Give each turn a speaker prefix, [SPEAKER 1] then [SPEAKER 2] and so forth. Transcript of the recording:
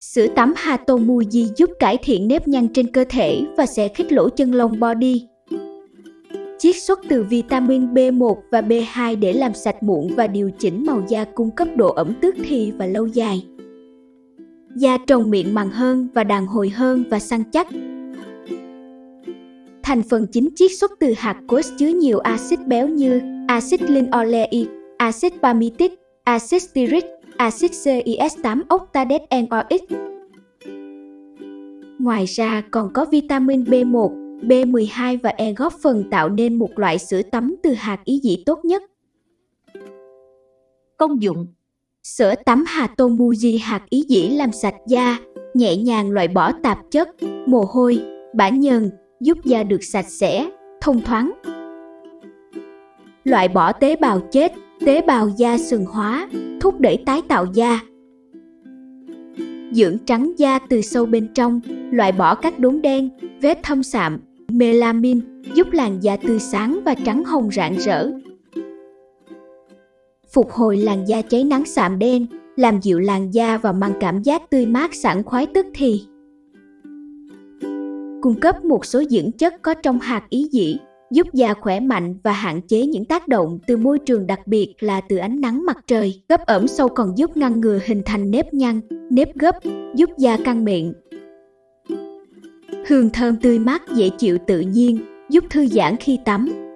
[SPEAKER 1] Sữa tắm Hatomuji giúp cải thiện nếp nhăn trên cơ thể và sẽ khích lỗ chân lông body. Chiết xuất từ vitamin B1 và B2 để làm sạch mụn và điều chỉnh màu da cung cấp độ ẩm tức thì và lâu dài. Da trồng miệng màng hơn và đàn hồi hơn và săn chắc. Thành phần chính chiết xuất từ hạt cốt chứa nhiều axit béo như axit linoleic, axit palmitic, axit stearic, axit CIS8 octadec NOx. Ngoài ra còn có vitamin B1, B12 và E góp phần tạo nên một loại sữa tắm từ hạt ý dĩ tốt nhất.
[SPEAKER 2] Công dụng
[SPEAKER 1] Sữa tắm Hatomuji hạt ý dĩ làm sạch da, nhẹ nhàng loại bỏ tạp chất, mồ hôi, bã nhờn, giúp da được sạch sẽ, thông thoáng. Loại bỏ tế bào chết, tế bào da sừng hóa, thúc đẩy tái tạo da. Dưỡng trắng da từ sâu bên trong, loại bỏ các đốm đen, vết thâm sạm, melamin, giúp làn da tươi sáng và trắng hồng rạng rỡ. Phục hồi làn da cháy nắng sạm đen, làm dịu làn da và mang cảm giác tươi mát sảng khoái tức thì. Cung cấp một số dưỡng chất có trong hạt ý dĩ, giúp da khỏe mạnh và hạn chế những tác động từ môi trường đặc biệt là từ ánh nắng mặt trời. Gấp ẩm sâu còn giúp ngăn ngừa hình thành nếp nhăn, nếp gấp, giúp da căng miệng. Hương thơm tươi mát dễ chịu tự nhiên, giúp thư giãn khi tắm,